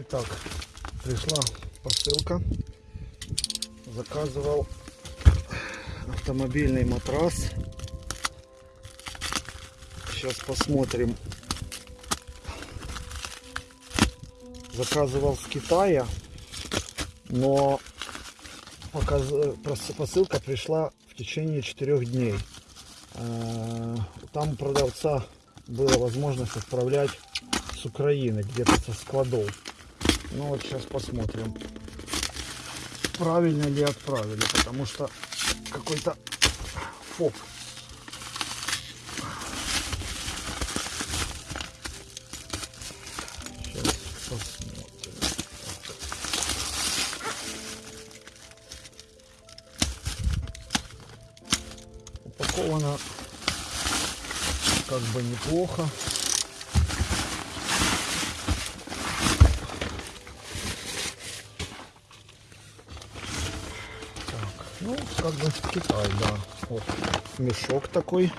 Итак, пришла посылка. Заказывал автомобильный матрас. Сейчас посмотрим. Заказывал в Китае, но посылка пришла в течение четырех дней. Э, Там у продавца была возможность отправлять с Украины, где-то со складов. Ну вот сейчас посмотрим, правильно ли отправили, потому что какой-то фоп. Посмотрим. Упаковано как бы неплохо. Так, ну, как бы Китай, да. Вот мешок такой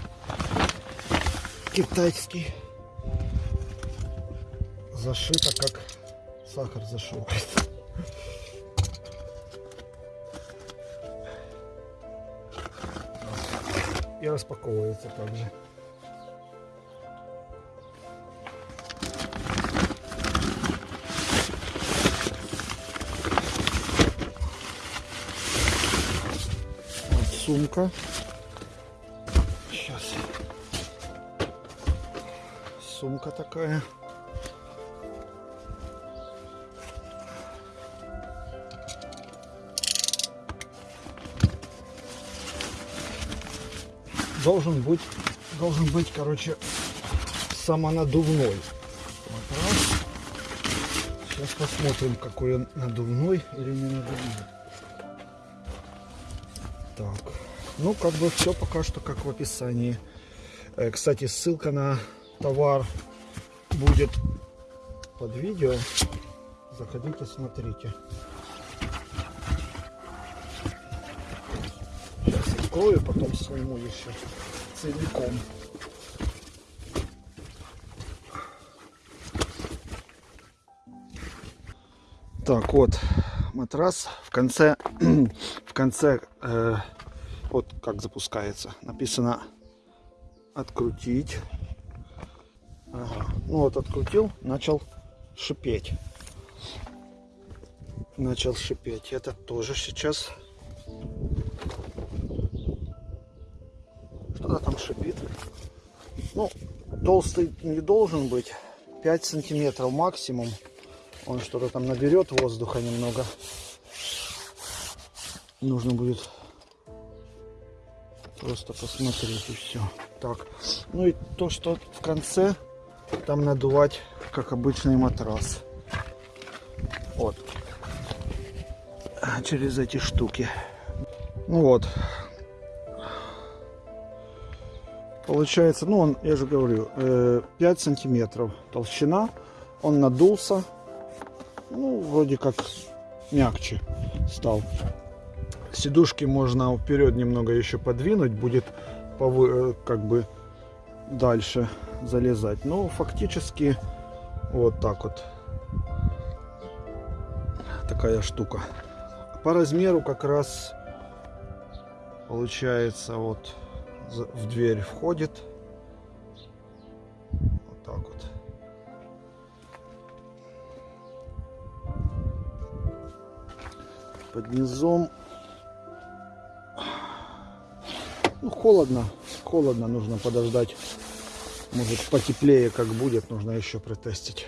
китайский. Зашито, как сахар зашивается. И распаковывается также. Сумка. Сейчас. Сумка такая. Должен быть, должен быть, короче, самонадувной. матрас. Сейчас посмотрим, какой он надувной или не надувной. Так, ну как бы все пока что как в описании. Э, Кстати, ссылка на товар будет под видео. Заходите, смотрите. Сейчас открою, потом сниму еще целиком. Так, вот матрас в конце, в конце, э, вот как запускается, написано открутить. Ага. Ну вот открутил, начал шипеть. Начал шипеть. Это тоже сейчас. Что-то там шипит. Ну, толстый не должен быть. 5 сантиметров максимум. Он что-то там наберет воздуха немного. Нужно будет просто посмотреть и все. Так, ну и то, что в конце там надувать, как обычный матрас. Вот. Через эти штуки. Ну вот. Получается, ну он, я же говорю, э, 5 сантиметров толщина. Он надулся. Ну, вроде как мягче стал. Сидушки можно вперед немного еще подвинуть, будет повы- э, как бы дальше залезать. Но фактически вот так вот. Такая штука. По размеру как раз получается вот в дверь входит. Вот так вот. Под низом холодно. Холодно, нужно подождать. Может потеплее как будет, нужно еще протестить.